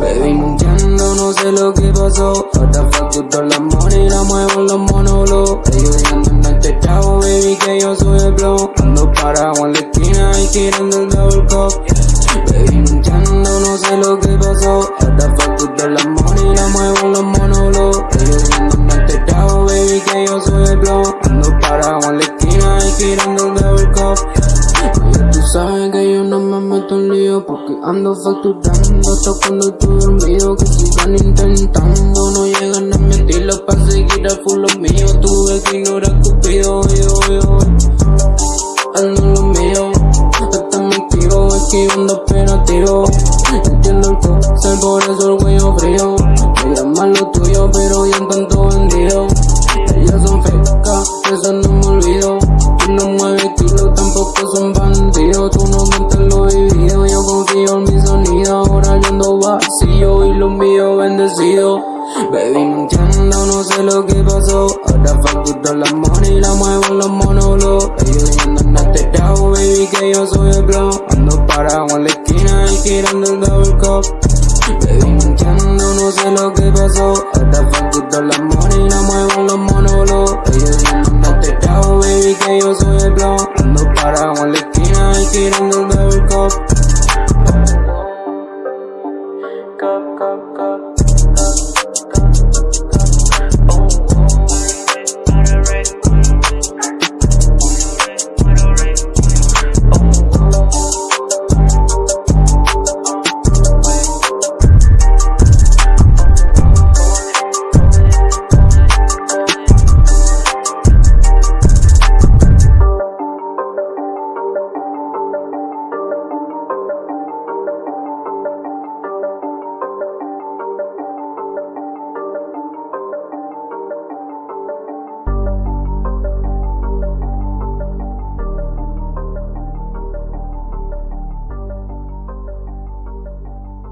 Baby, no entiendo, no sé lo que pasó. Ahora facturo la money, la muevo en los monólogos. Ellos diciendo en este chavo, baby, que yo soy el blow. Ando parado en la esquina y tirando el double cup. Baby, no entiendo, no sé lo que pasó. Ahora facturo la money, la muevo en los monólogos. Ellos diciendo en este chavo, baby, que yo soy el blow. Ando parado en la esquina y tirando el double cup. Oye, tú sabes que yo no me meto en lío porque ando facturando hasta cuando estoy dormido que sigan intentando no llegan a mi estilo para seguir a full lo mío. Tuve que ignorar cupido yo yo ando lo mío. Hasta me tiro esquivando operativo entiendo el cóctel por eso el cuello frío. Me llaman lo tuyo pero ya tanto vendido. Ellas son fecas eso no me tú no mueves kilo tampoco son bandidos. Tú no cuentas lo vivido yo confío en mi sonido. Ahora yo ando vacío y lo mío bendecido Baby, no entiendo, no sé lo que pasó. Ahora facturo la money la muevo en los monólogos Ellos diciendo en este chavo, baby, que yo soy el blow Ando parado en la esquina y tirando el double cup. Baby, no entiendo, no sé lo que pasó. Ahora facturo la yo soy el blow Ando parado en la esquina y tirando el double cup Cup, cup.